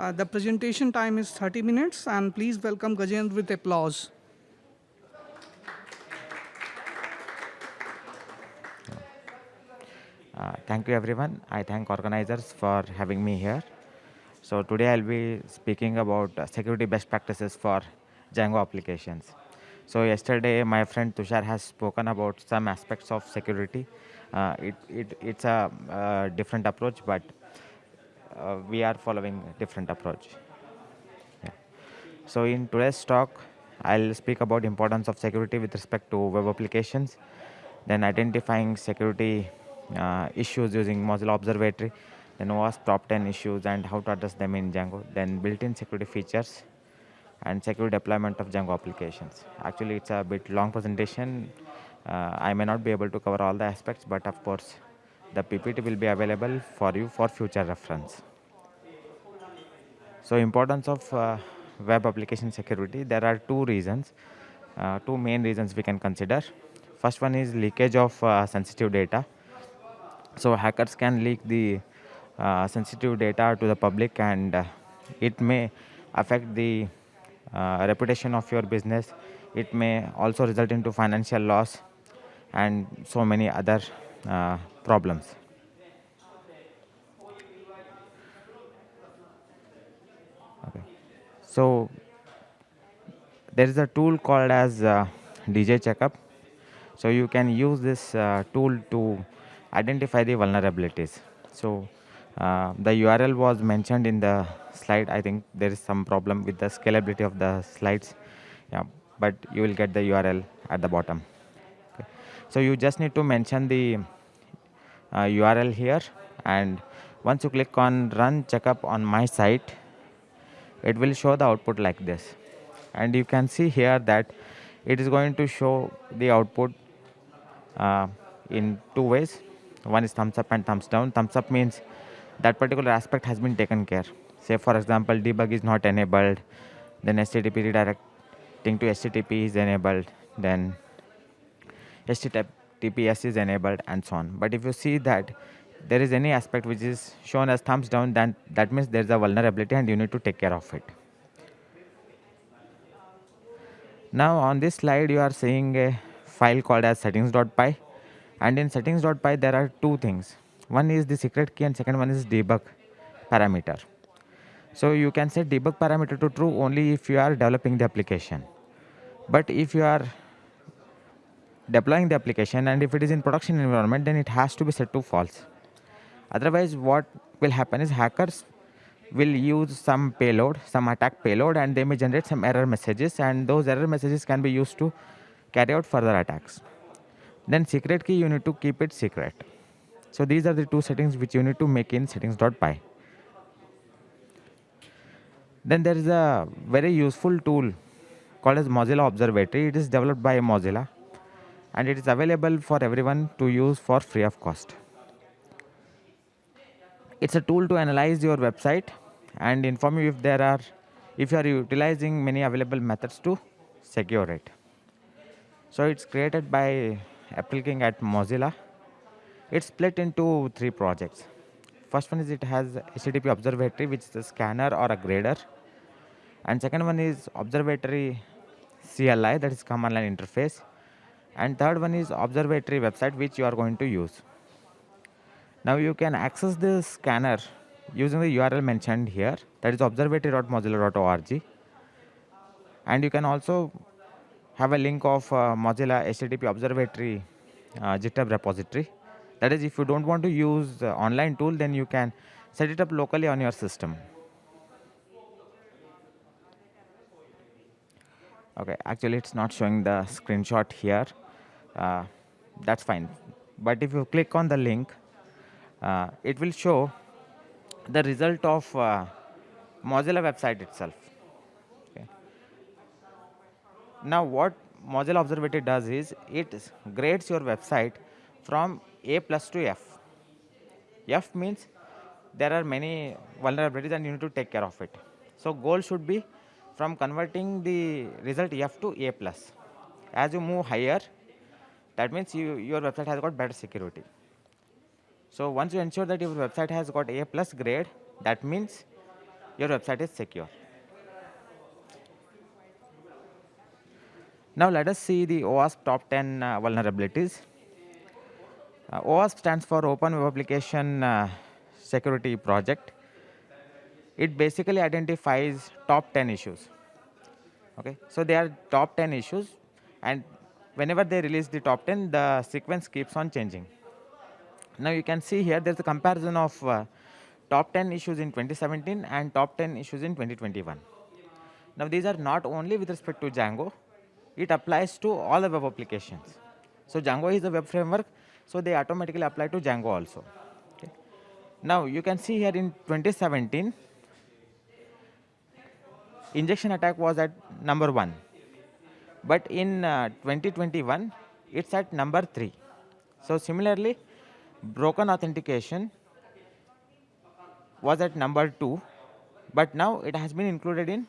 Uh, the presentation time is 30 minutes, and please welcome Gajendra with applause. Uh, thank you everyone. I thank organizers for having me here. So today I'll be speaking about uh, security best practices for Django applications. So yesterday my friend Tushar has spoken about some aspects of security. Uh, it, it, it's a uh, different approach, but uh, we are following different approach. Yeah. So in today's talk, I'll speak about importance of security with respect to web applications, then identifying security uh, issues using Mozilla Observatory, then OWASP top 10 issues and how to address them in Django, then built-in security features and secure deployment of Django applications. Actually, it's a bit long presentation. Uh, I may not be able to cover all the aspects, but of course, the PPT will be available for you for future reference. So importance of uh, web application security, there are two reasons, uh, two main reasons we can consider. First one is leakage of uh, sensitive data. So hackers can leak the uh, sensitive data to the public and uh, it may affect the uh, reputation of your business. It may also result into financial loss and so many other problems. Okay. So there is a tool called as uh, DJ Checkup. So you can use this uh, tool to identify the vulnerabilities. So uh, the URL was mentioned in the slide. I think there is some problem with the scalability of the slides. Yeah, but you will get the URL at the bottom. Okay. So you just need to mention the URL here and once you click on run checkup on my site, it will show the output like this. And you can see here that it is going to show the output uh, in two ways. One is thumbs up and thumbs down. Thumbs up means that particular aspect has been taken care. Say for example, debug is not enabled, then HTTP redirecting to HTTP is enabled, then HTTPS is enabled and so on. But if you see that there is any aspect which is shown as thumbs down, then that means there is a vulnerability and you need to take care of it. Now on this slide, you are seeing a file called as settings.py and in settings.py there are two things. One is the secret key and second one is debug parameter. So you can set debug parameter to true only if you are developing the application. But if you are deploying the application and if it is in production environment then it has to be set to false. Otherwise what will happen is hackers will use some payload, some attack payload and they may generate some error messages and those error messages can be used to carry out further attacks. Then secret key you need to keep it secret. So these are the two settings which you need to make in settings.py. Then there is a very useful tool called as Mozilla Observatory. It is developed by Mozilla and it is available for everyone to use for free of cost. It's a tool to analyze your website and inform you if there are if you are utilizing many available methods to secure it. So it's created by April King at Mozilla. It's split into three projects. First one is it has HTTP Observatory, which is a scanner or a grader. And second one is Observatory CLI, that is command line interface. And third one is Observatory website, which you are going to use. Now you can access the scanner using the URL mentioned here, that is observatory.mozilla.org. And you can also have a link of uh, Mozilla HTTP Observatory uh, GitHub repository. That is, if you don't want to use online tool, then you can set it up locally on your system. Okay, actually it's not showing the screenshot here. Uh, that's fine. But if you click on the link, uh, it will show the result of uh, Mozilla website itself. Okay. Now what Mozilla Observatory does is it grades your website from A plus to F. F means there are many vulnerabilities and you need to take care of it. So goal should be from converting the result F to A plus. As you move higher, that means you, your website has got better security. So once you ensure that your website has got A plus grade, that means your website is secure. Now let us see the OWASP top 10 uh, vulnerabilities. Uh, OWASP stands for Open Web Application uh, Security Project. It basically identifies top 10 issues. Okay, so they are top 10 issues and whenever they release the top 10, the sequence keeps on changing. Now you can see here there's a comparison of uh, top 10 issues in 2017 and top 10 issues in 2021. Now these are not only with respect to Django, it applies to all the web applications. So Django is a web framework, so they automatically apply to Django also. Okay. Now you can see here in 2017, injection attack was at number one. But in uh, 2021, it's at number three. So similarly, broken authentication was at number two, but now it has been included in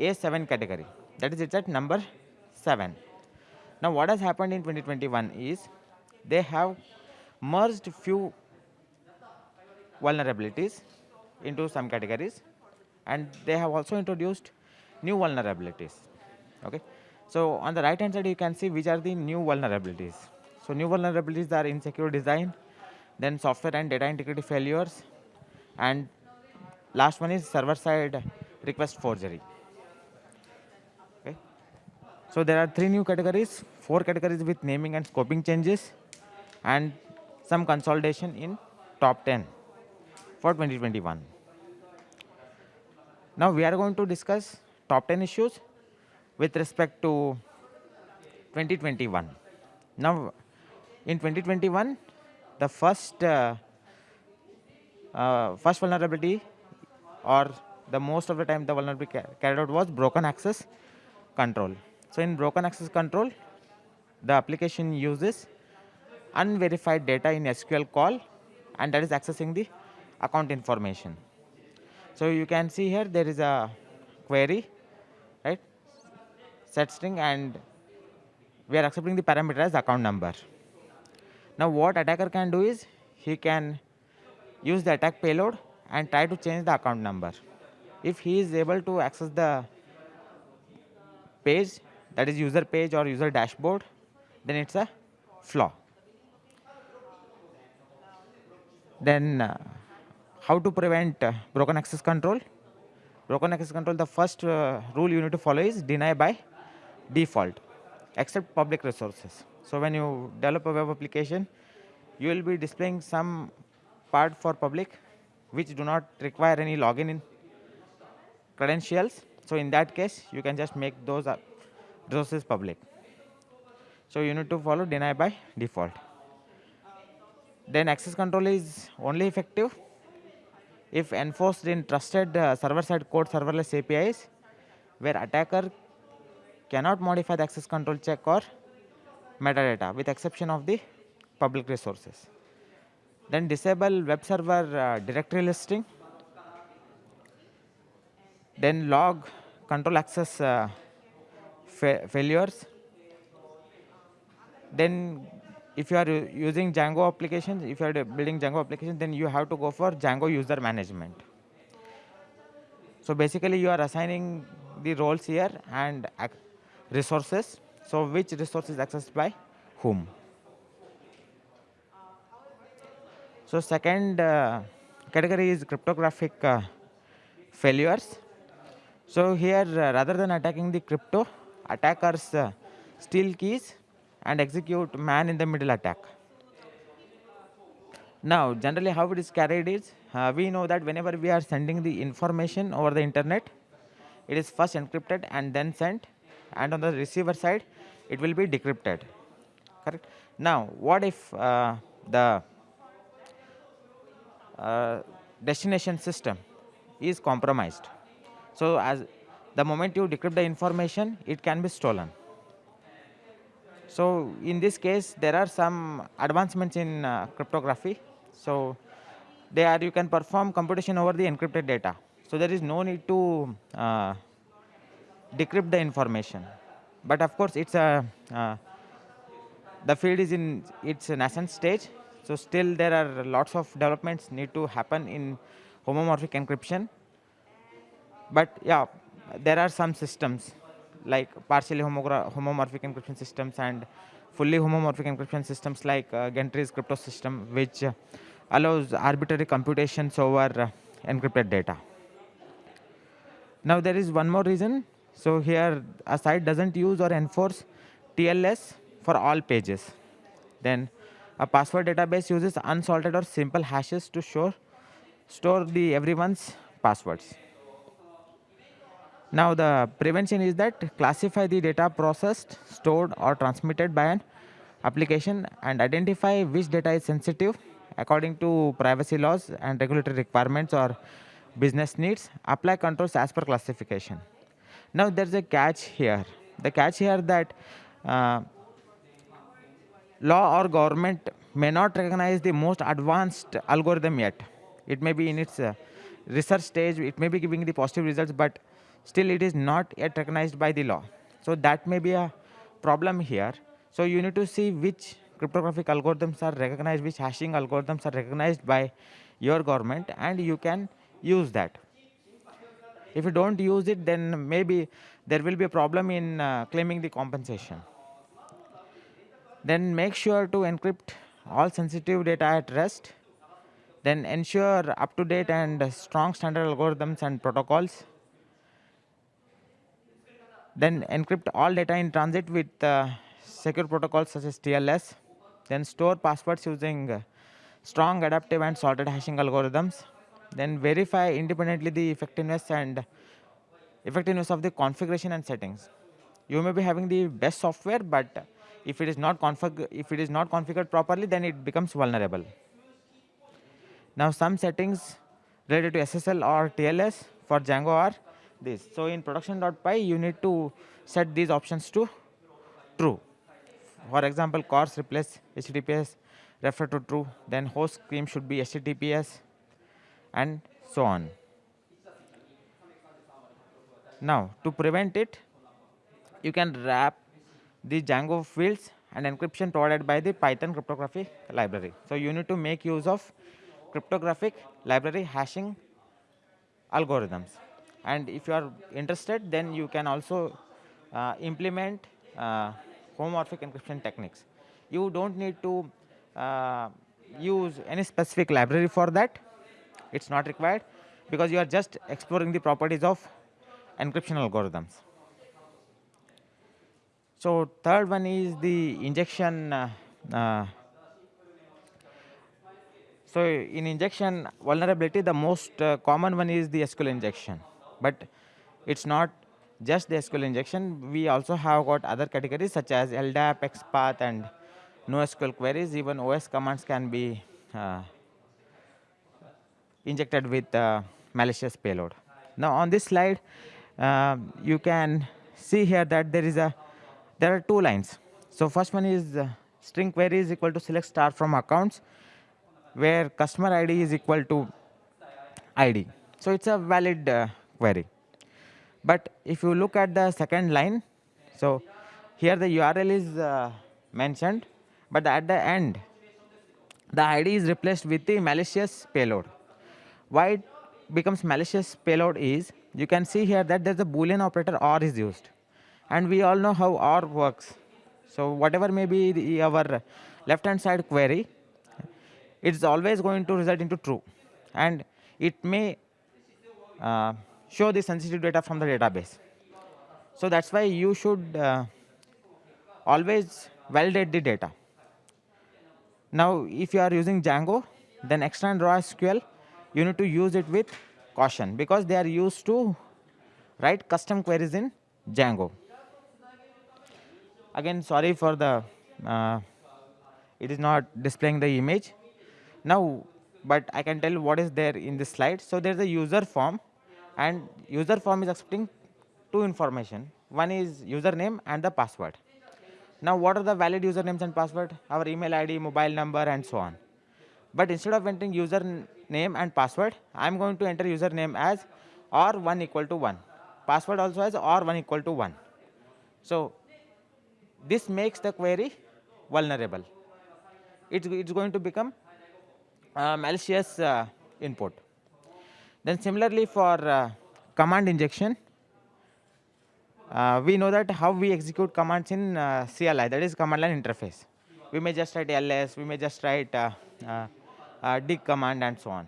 A7 category. That is, it's at number seven. Now, what has happened in 2021 is they have merged few vulnerabilities into some categories and they have also introduced new vulnerabilities. Okay. So on the right hand side, you can see which are the new vulnerabilities. So new vulnerabilities are insecure design, then software and data integrity failures, and last one is server side request forgery. Okay. So there are three new categories, four categories with naming and scoping changes, and some consolidation in top 10 for 2021. Now we are going to discuss top 10 issues with respect to 2021. Now in 2021, the first uh, uh, first vulnerability or the most of the time the vulnerability carried out was broken access control. So in broken access control, the application uses unverified data in SQL call and that is accessing the account information. So you can see here there is a query, right? Set string and we are accepting the parameter as account number. Now what attacker can do is he can use the attack payload and try to change the account number. If he is able to access the page that is user page or user dashboard, then it's a flaw. Then uh, how to prevent uh, broken access control? Broken access control, the first uh, rule you need to follow is deny by default, except public resources. So when you develop a web application, you will be displaying some part for public, which do not require any login in credentials. So in that case, you can just make those resources public. So you need to follow deny by default. Then access control is only effective if enforced in trusted uh, server-side code serverless APIs, where attacker cannot modify the access control check or metadata with exception of the public resources. Then disable web server uh, directory listing. Then log control access uh, fa failures. Then if you are using Django applications, if you are building Django applications, then you have to go for Django user management. So basically you are assigning the roles here and resources. So which resource is accessed by whom? So second uh, category is cryptographic uh, failures. So here uh, rather than attacking the crypto, attackers uh, steal keys and execute man in the middle attack. Now generally how it is carried is, uh, we know that whenever we are sending the information over the internet, it is first encrypted and then sent and on the receiver side it will be decrypted. Correct? Now what if uh, the uh, destination system is compromised? So as the moment you decrypt the information it can be stolen so in this case there are some advancements in uh, cryptography so there you can perform computation over the encrypted data so there is no need to uh, decrypt the information. But of course, it's a uh, the field is in its nascent stage. So still there are lots of developments need to happen in homomorphic encryption. But yeah, there are some systems like partially homomorphic encryption systems and fully homomorphic encryption systems like uh, Gentry's crypto system, which uh, allows arbitrary computations over uh, encrypted data. Now there is one more reason. So here a site doesn't use or enforce TLS for all pages. Then a password database uses unsalted or simple hashes to store, store the everyone's passwords. Now the prevention is that classify the data processed, stored or transmitted by an application and identify which data is sensitive according to privacy laws and regulatory requirements or business needs, apply controls as per classification. Now there's a catch here. The catch here that uh, law or government may not recognize the most advanced algorithm yet. It may be in its uh, research stage, it may be giving the positive results, but still it is not yet recognized by the law. So that may be a problem here. So you need to see which cryptographic algorithms are recognized, which hashing algorithms are recognized by your government and you can use that. If you don't use it, then maybe there will be a problem in uh, claiming the compensation. Then make sure to encrypt all sensitive data at rest. Then ensure up-to-date and strong standard algorithms and protocols then encrypt all data in transit with uh, secure protocols such as TLS. Then store passwords using uh, strong adaptive and salted hashing algorithms. Then verify independently the effectiveness and effectiveness of the configuration and settings. You may be having the best software, but if it is not config if it is not configured properly, then it becomes vulnerable. Now some settings related to SSL or TLS for Django are this. So in production.py, you need to set these options to true. For example, CORS replace HTTPS, refer to true, then host scheme should be HTTPS, and so on. Now, to prevent it, you can wrap the Django fields and encryption provided by the Python cryptography library. So you need to make use of cryptographic library hashing algorithms and if you are interested then you can also uh, implement uh, homomorphic encryption techniques. You don't need to uh, use any specific library for that. It's not required because you are just exploring the properties of encryption algorithms. So third one is the injection. Uh, uh, so in injection vulnerability, the most uh, common one is the SQL injection. But it's not just the SQL injection. We also have got other categories such as LDAP, XPath, and NoSQL queries. Even OS commands can be uh, injected with uh, malicious payload. Now on this slide, uh, you can see here that there is a there are two lines. So first one is uh, string query is equal to select star from accounts, where customer ID is equal to ID. So it's a valid uh, query. But if you look at the second line, so here the URL is uh, mentioned, but at the end, the ID is replaced with the malicious payload. Why it becomes malicious payload is, you can see here that there's a boolean operator OR is used. And we all know how OR works. So whatever may be the, our left hand side query, it's always going to result into true. And it may uh, show the sensitive data from the database. So that's why you should uh, always validate the data. Now, if you are using Django, then extra and raw SQL, you need to use it with caution because they are used to write custom queries in Django. Again, sorry for the, uh, it is not displaying the image. Now, but I can tell what is there in this slide. So there's a user form and user form is accepting two information. One is username and the password. Now what are the valid usernames and password? Our email ID, mobile number and so on. But instead of entering username and password, I am going to enter username as or 1 equal to 1. Password also as or 1 equal to 1. So this makes the query vulnerable. It's, it's going to become malicious uh, input. Then similarly for uh, command injection, uh, we know that how we execute commands in uh, CLI, that is command line interface. We may just write ls, we may just write dig command and so on.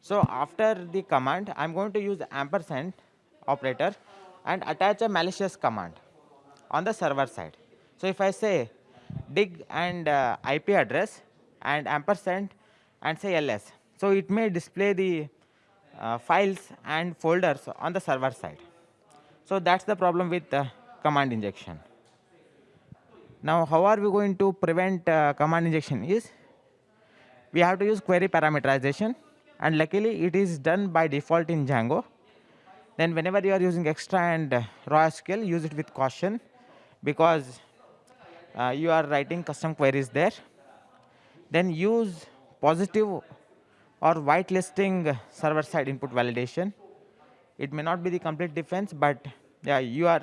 So after the command, I'm going to use ampersand operator and attach a malicious command on the server side. So if I say dig and uh, IP address and ampersand and say ls, so it may display the files and folders on the server side. So that's the problem with uh, command injection. Now how are we going to prevent uh, command injection is we have to use query parameterization and luckily it is done by default in Django. Then whenever you are using extra and uh, raw SQL, use it with caution because uh, you are writing custom queries there. Then use positive or whitelisting server-side input validation. It may not be the complete defense, but yeah, you are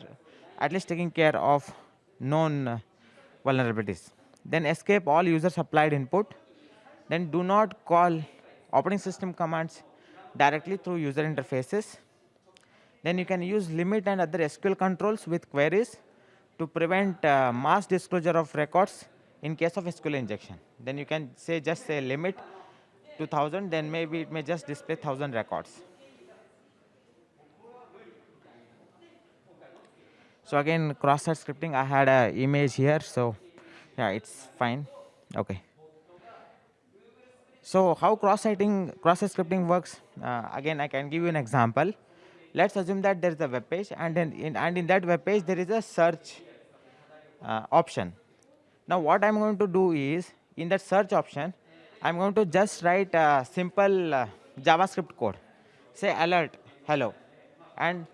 at least taking care of known vulnerabilities. Then escape all user supplied input. Then do not call operating system commands directly through user interfaces. Then you can use limit and other SQL controls with queries to prevent uh, mass disclosure of records in case of SQL injection. Then you can say just say limit to 1000, then maybe it may just display 1000 records. So again, cross-site scripting, I had an image here, so yeah, it's fine. Okay. So how cross-siting, cross-site scripting works? Uh, again, I can give you an example. Let's assume that there is a web page, and in, and in that web page there is a search uh, option. Now what I'm going to do is, in that search option, I'm going to just write a simple uh, JavaScript code. Say alert, hello. And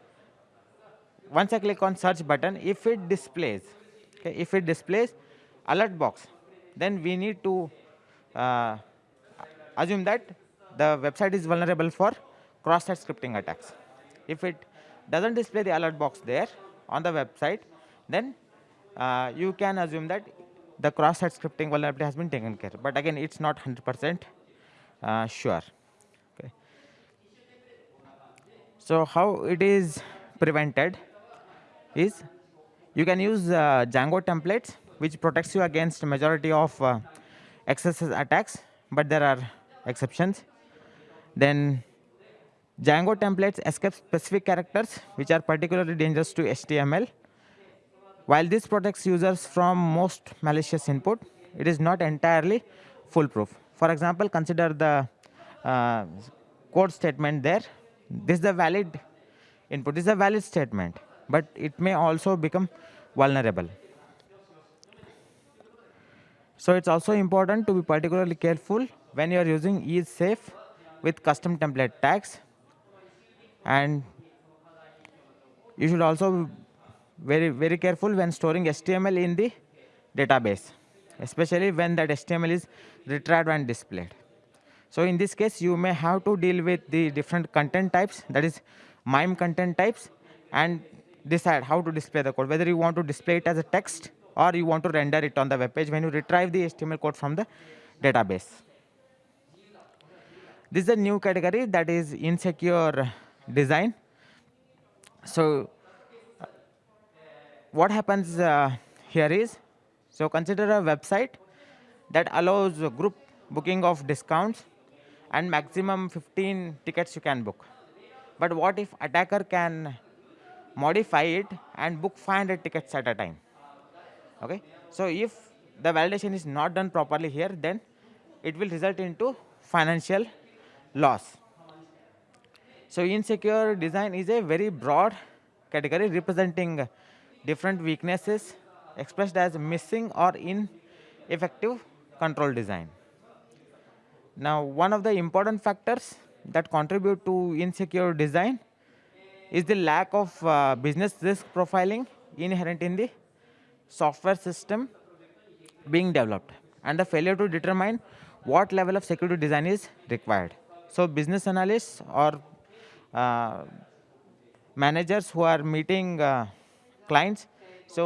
once I click on search button, if it displays, okay, if it displays alert box, then we need to uh, assume that the website is vulnerable for cross-site scripting attacks. If it doesn't display the alert box there on the website, then uh, you can assume that the cross-site scripting vulnerability has been taken care. But again, it's not 100% uh, sure. Okay. So how it is prevented is you can use uh, Django templates, which protects you against majority of uh, XSS attacks, but there are exceptions. Then Django templates escape specific characters, which are particularly dangerous to HTML. While this protects users from most malicious input, it is not entirely foolproof. For example, consider the uh, code statement there. This is a valid input. This is a valid statement, but it may also become vulnerable. So it's also important to be particularly careful when you are using is safe with custom template tags. And you should also very, very careful when storing HTML in the database, especially when that HTML is retrieved and displayed. So in this case, you may have to deal with the different content types, that is MIME content types, and decide how to display the code, whether you want to display it as a text or you want to render it on the web page when you retrieve the HTML code from the database. This is a new category that is insecure design. So what happens uh, here is, so consider a website that allows group booking of discounts and maximum 15 tickets you can book. But what if attacker can modify it and book 500 tickets at a time? Okay, so if the validation is not done properly here, then it will result into financial loss. So insecure design is a very broad category representing different weaknesses expressed as missing or ineffective control design. Now, one of the important factors that contribute to insecure design is the lack of uh, business risk profiling inherent in the software system being developed and the failure to determine what level of security design is required. So business analysts or uh, managers who are meeting uh, clients, so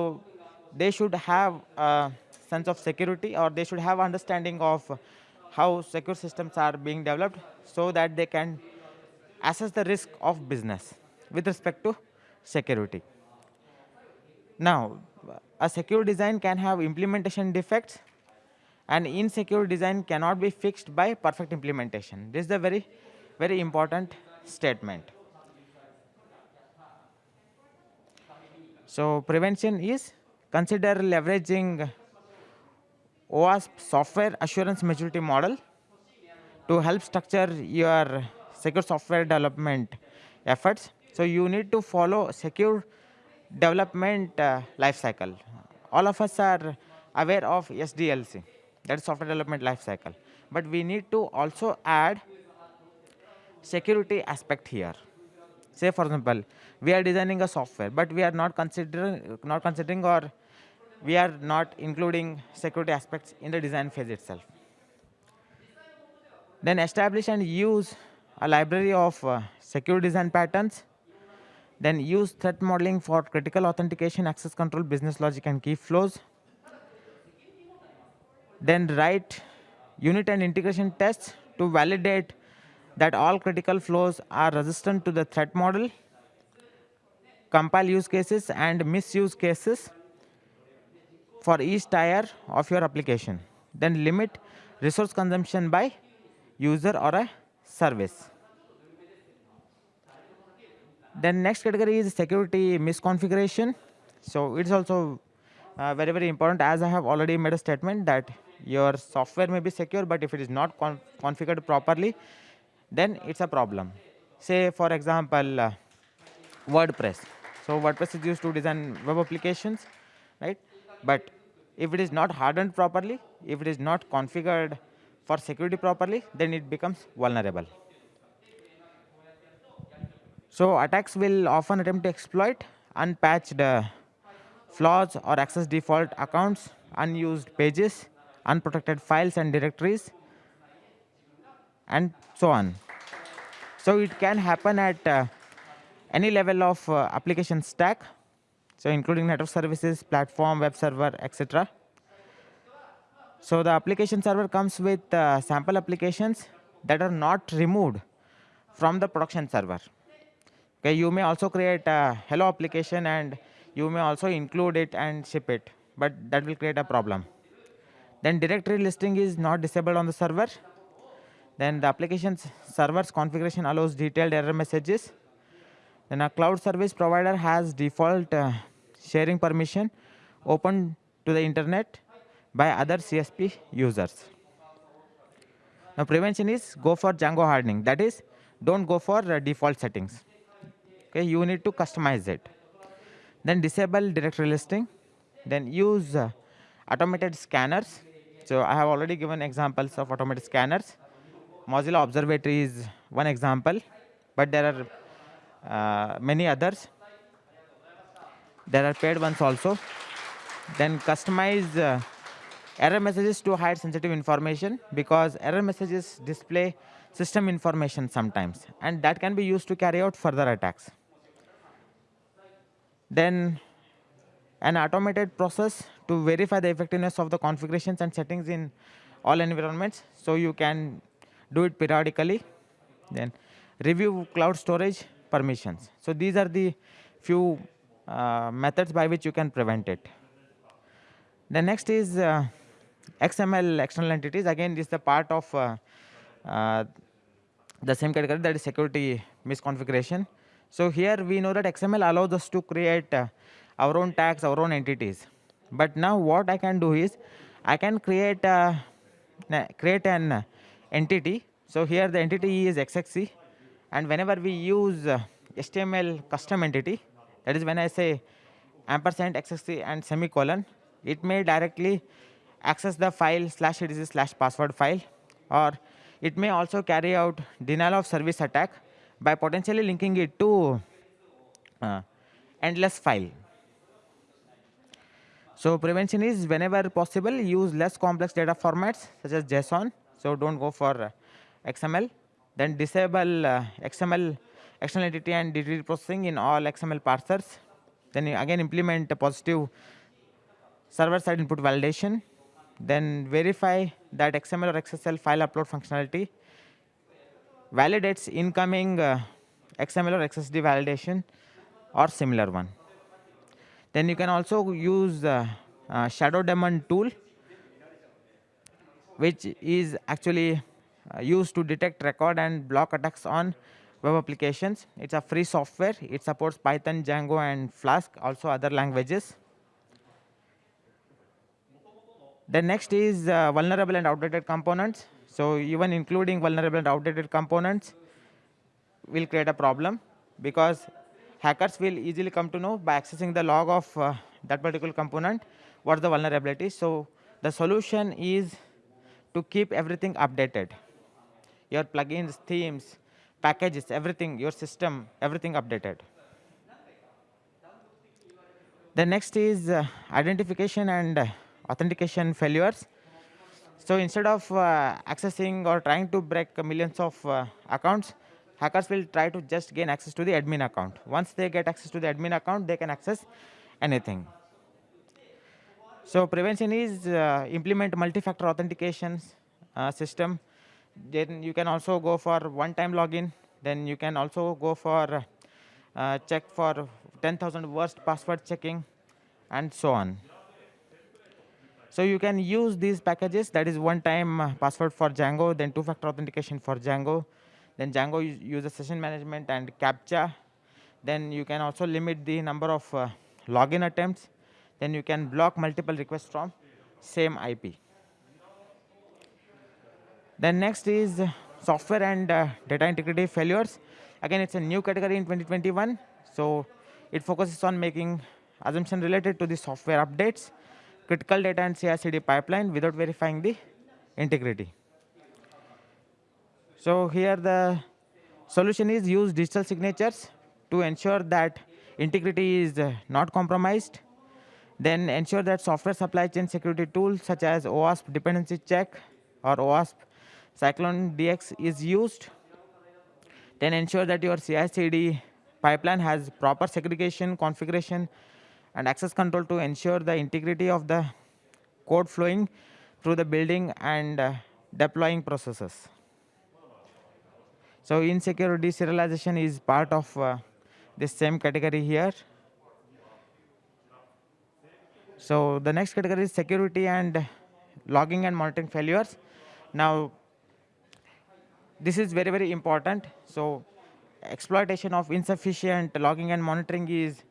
they should have a sense of security or they should have understanding of how secure systems are being developed so that they can assess the risk of business with respect to security. Now, a secure design can have implementation defects and insecure design cannot be fixed by perfect implementation. This is a very, very important statement. So prevention is consider leveraging OWASP software assurance maturity model to help structure your secure software development efforts. So you need to follow secure development uh, lifecycle. All of us are aware of SDLC, that is software development lifecycle. But we need to also add security aspect here. Say for example, we are designing a software, but we are not considering, not considering or we are not including security aspects in the design phase itself. Then establish and use a library of uh, secure design patterns. Then use threat modeling for critical authentication, access control, business logic, and key flows. Then write unit and integration tests to validate that all critical flows are resistant to the threat model, compile use cases and misuse cases for each tier of your application. Then limit resource consumption by user or a service. Then next category is security misconfiguration. So it's also uh, very, very important as I have already made a statement that your software may be secure, but if it is not con configured properly, then it's a problem. Say, for example, uh, WordPress. So WordPress is used to design web applications, right? But if it is not hardened properly, if it is not configured for security properly, then it becomes vulnerable. So attacks will often attempt to exploit unpatched uh, flaws or access default accounts, unused pages, unprotected files and directories, and so on. So it can happen at uh, any level of uh, application stack, so including network services, platform, web server, etc. So the application server comes with uh, sample applications that are not removed from the production server. Okay, you may also create a hello application and you may also include it and ship it, but that will create a problem. Then directory listing is not disabled on the server. Then the application server's configuration allows detailed error messages. Then a cloud service provider has default uh, sharing permission open to the internet by other CSP users. Now prevention is go for Django hardening. That is, don't go for uh, default settings. Okay, you need to customize it. Then disable directory listing. Then use uh, automated scanners. So I have already given examples of automated scanners. Mozilla Observatory is one example, but there are uh, many others. There are paid ones also. Then customize uh, error messages to hide sensitive information because error messages display system information sometimes and that can be used to carry out further attacks. Then an automated process to verify the effectiveness of the configurations and settings in all environments. So you can do it periodically. Then review cloud storage permissions. So these are the few uh, methods by which you can prevent it. The next is uh, XML external entities. Again, this is the part of uh, uh, the same category that is security misconfiguration. So here we know that XML allows us to create uh, our own tags, our own entities. But now what I can do is I can create a, create an entity. So here the entity is XXC, and whenever we use uh, HTML custom entity, that is when I say ampersand XXC and semicolon, it may directly access the file slash etc slash password file, or it may also carry out denial of service attack by potentially linking it to uh, endless file. So prevention is whenever possible use less complex data formats such as JSON. So don't go for uh, XML. Then disable uh, XML external entity and DTD processing in all XML parsers. Then again implement a positive server-side input validation. Then verify that XML or XSL file upload functionality validates incoming uh, XML or XSD validation or similar one. Then you can also use uh, uh, Shadow Daemon tool, which is actually uh, used to detect, record, and block attacks on web applications. It's a free software. It supports Python, Django, and Flask, also other languages. The next is uh, vulnerable and outdated components. So even including vulnerable and outdated components will create a problem because hackers will easily come to know by accessing the log of uh, that particular component what the vulnerability. So the solution is to keep everything updated. Your plugins, themes, packages, everything, your system, everything updated. The next is uh, identification and uh, authentication failures. So instead of uh, accessing or trying to break millions of uh, accounts, hackers will try to just gain access to the admin account. Once they get access to the admin account, they can access anything. So prevention is uh, implement multi-factor authentication uh, system. Then you can also go for one-time login. Then you can also go for uh, check for 10,000 worst password checking and so on. So you can use these packages that is one-time uh, password for Django, then two-factor authentication for Django, then Django uses session management and CAPTCHA. Then you can also limit the number of uh, login attempts then you can block multiple requests from same IP. Then next is software and uh, data integrity failures. Again, it's a new category in 2021. So it focuses on making assumption related to the software updates, critical data and CI/CD pipeline without verifying the integrity. So here the solution is use digital signatures to ensure that integrity is uh, not compromised then ensure that software supply chain security tools such as OWASP dependency check or OWASP Cyclone DX is used. Then ensure that your CI/CD pipeline has proper segregation, configuration, and access control to ensure the integrity of the code flowing through the building and uh, deploying processes. So insecure deserialization is part of uh, this same category here. So the next category is security and logging and monitoring failures. Now, this is very, very important. So exploitation of insufficient logging and monitoring is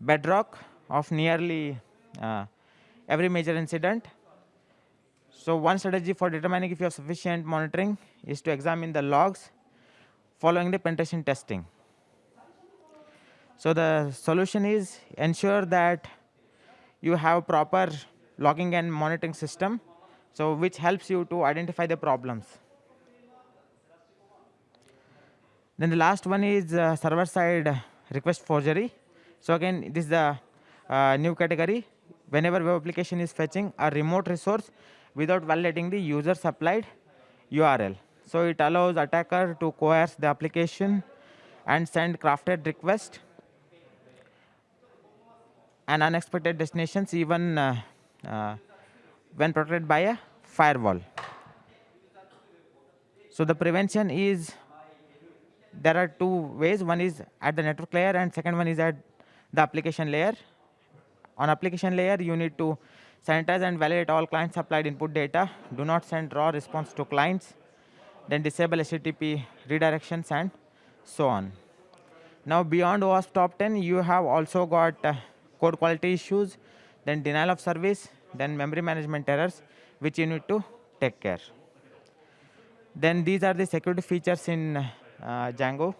bedrock of nearly uh, every major incident. So one strategy for determining if you have sufficient monitoring is to examine the logs following the penetration testing. So the solution is ensure that you have a proper logging and monitoring system, so which helps you to identify the problems. Then the last one is uh, server-side request forgery. So again, this is the uh, new category. Whenever web application is fetching a remote resource without validating the user supplied URL. So it allows attacker to coerce the application and send crafted request and unexpected destinations even uh, uh, when protected by a firewall. So the prevention is, there are two ways. One is at the network layer and second one is at the application layer. On application layer, you need to sanitize and validate all client supplied input data. Do not send raw response to clients. Then disable HTTP redirections and so on. Now beyond OWASP top 10, you have also got uh, code quality issues, then denial of service, then memory management errors, which you need to take care. Then these are the security features in uh, Django.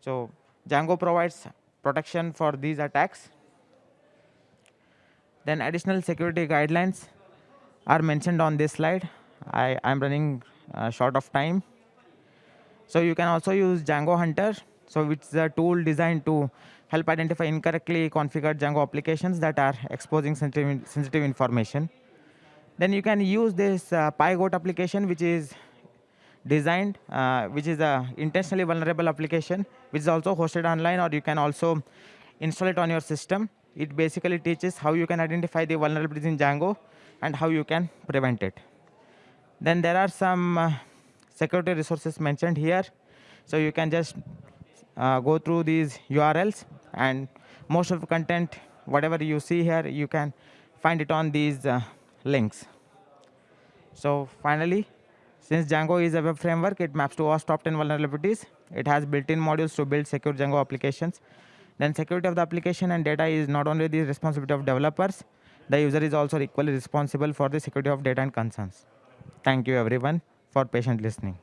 So Django provides protection for these attacks. Then additional security guidelines are mentioned on this slide. I am running uh, short of time. So you can also use Django Hunter. So it's a tool designed to help identify incorrectly configured Django applications that are exposing sensitive, sensitive information. Then you can use this uh, PyGoat application, which is designed, uh, which is a intentionally vulnerable application, which is also hosted online, or you can also install it on your system. It basically teaches how you can identify the vulnerabilities in Django and how you can prevent it. Then there are some uh, security resources mentioned here. So you can just go through these URLs and most of the content, whatever you see here, you can find it on these uh, links. So finally, since Django is a web framework, it maps to OWASP top 10 vulnerabilities. It has built-in modules to build secure Django applications. Then security of the application and data is not only the responsibility of developers, the user is also equally responsible for the security of data and concerns. Thank you everyone for patient listening.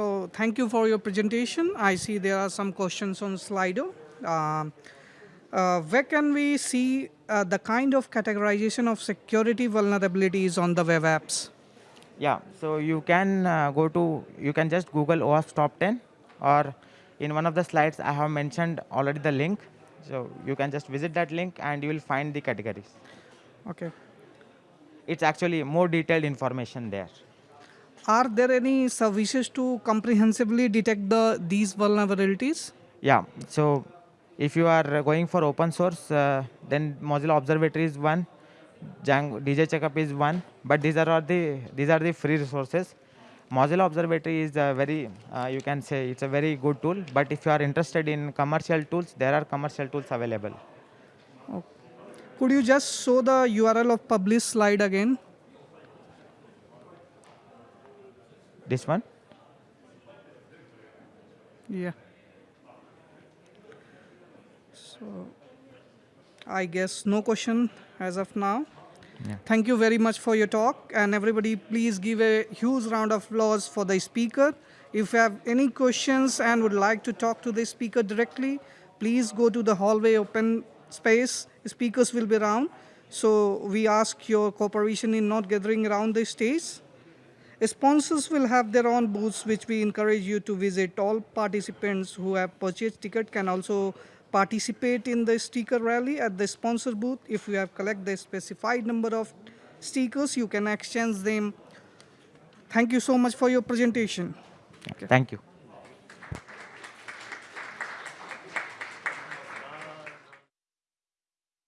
So thank you for your presentation. I see there are some questions on Slido. Um, uh, where can we see uh, the kind of categorization of security vulnerabilities on the web apps? Yeah, so you can uh, go to, you can just Google OWASP top 10 or in one of the slides I have mentioned already the link. So you can just visit that link and you will find the categories. Okay. It's actually more detailed information there. Are there any services to comprehensively detect the these vulnerabilities? Yeah, so if you are going for open source, uh, then Mozilla Observatory is one, Django, DJ Checkup is one, but these are all the these are the free resources. Mozilla Observatory is a very, uh, you can say it's a very good tool, but if you are interested in commercial tools, there are commercial tools available. Could you just show the URL of publish slide again? This one? Yeah. So I guess no question as of now. Yeah. Thank you very much for your talk. And everybody, please give a huge round of applause for the speaker. If you have any questions and would like to talk to the speaker directly, please go to the hallway open space. Speakers will be around. So we ask your cooperation in not gathering around the stage. Sponsors will have their own booths, which we encourage you to visit. All participants who have purchased ticket can also participate in the sticker rally at the sponsor booth. If you have collect the specified number of stickers, you can exchange them. Thank you so much for your presentation. Thank you.